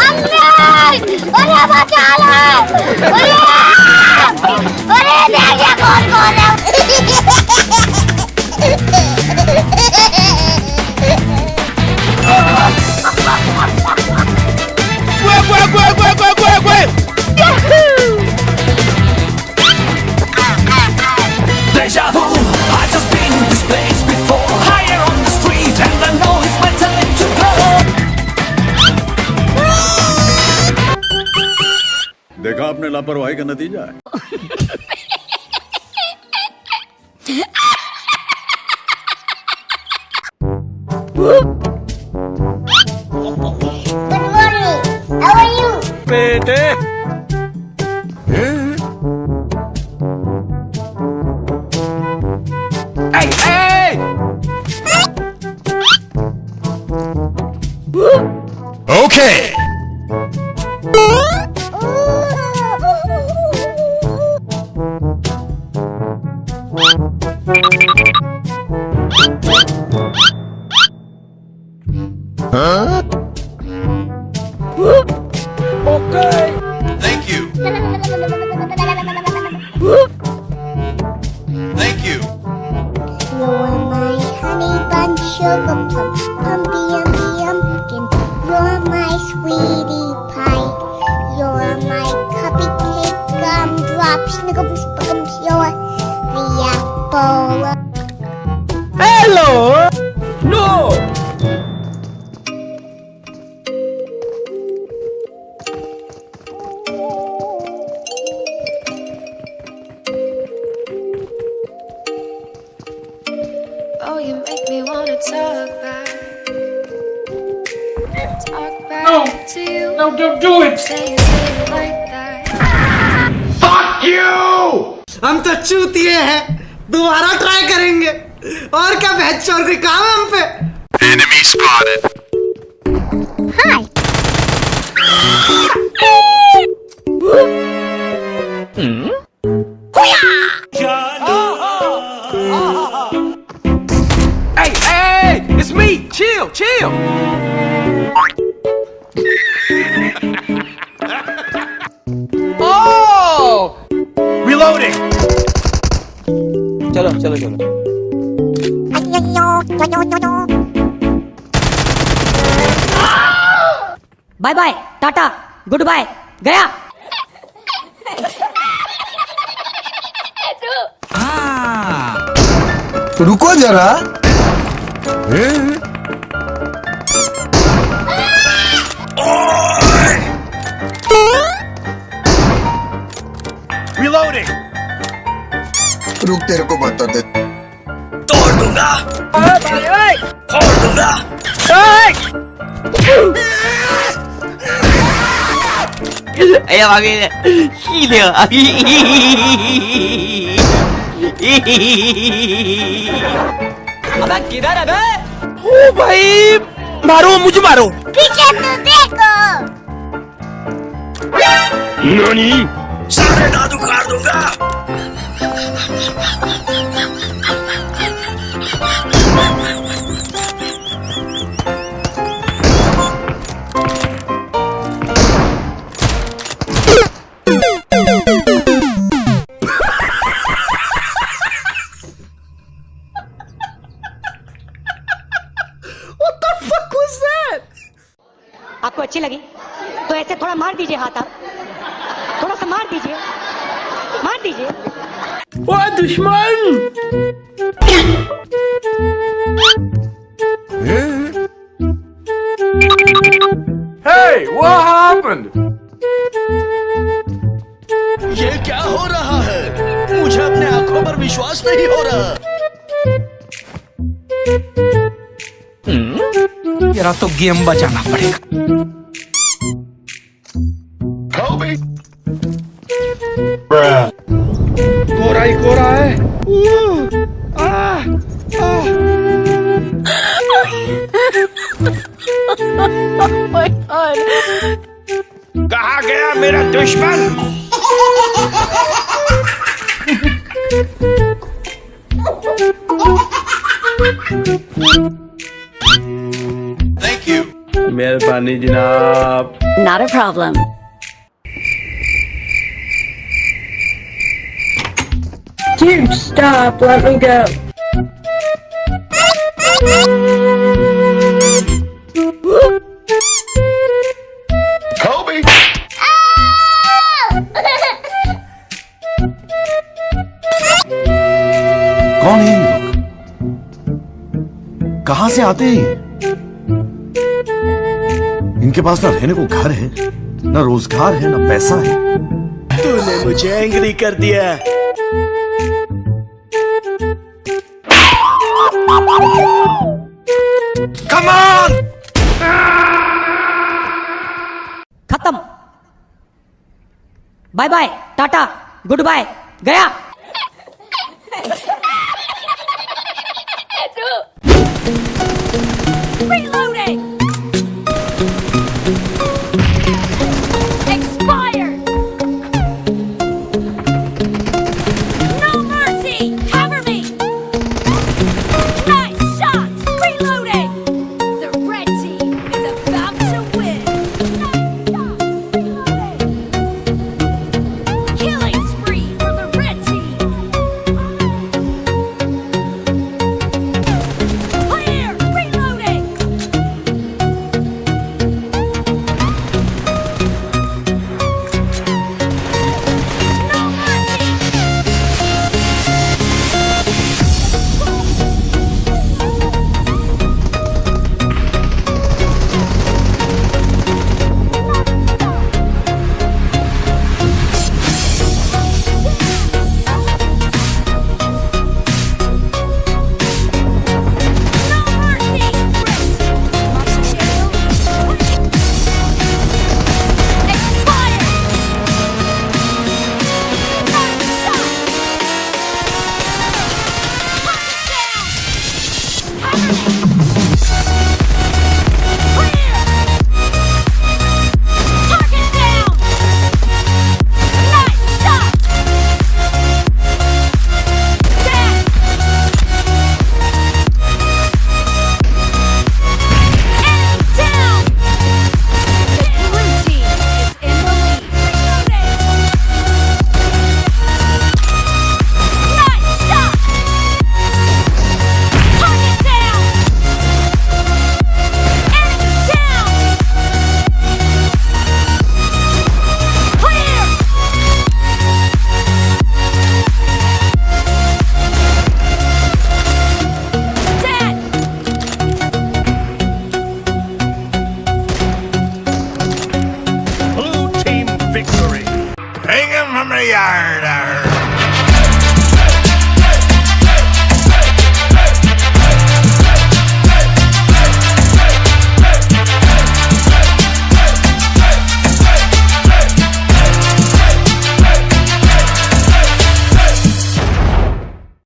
अरे बचा लो अरे अरे देखिए कौन कौन है? Deja vu, देखा आपने लापरवाही का नतीजा है। Thank you. You are my honey bun, sugar plum. You're my sweetie pie. You're my cupcake gumdrop, snickums, हम तो चूती है। दोबारा ट्राई करेंगे। और क्या बेच और कोई काम हम पे? Chill, oh! Reloading! चलो चलो चलो। Bye bye tata good bye गया रुको जरा। रुक तेरे को बता दे। तोड़ दूँगा। फोड़ दूँगा। Gila अबे किधर है बे? ओ भाई मारो मुझे मारो। पीछे तो देखो। सारे दादू दूँगा। आपको अच्छी लगी? तो ऐसे थोड़ा मार दीजिए हाथ आप। थोड़ा सा मार दीजिए। मार दीजिए। ओ दुश्मन! Hey, what happened? ये क्या हो रहा है? मुझे अपने आँखों पर विश्वास नहीं हो रहा। तेरा तो गेम बचाना पड़ेगा। कोरा कहा गया मेरा दुश्मन Thank you. मेहरबानी जनाब Not a problem. Dude, stop. Let me go. से आते हैं इनके पास ना रहने को घर है ना रोज़गार है ना पैसा है। तूने मुझे एंग्री कर दिया कम ऑन खत्म। Bye bye tata good bye गया।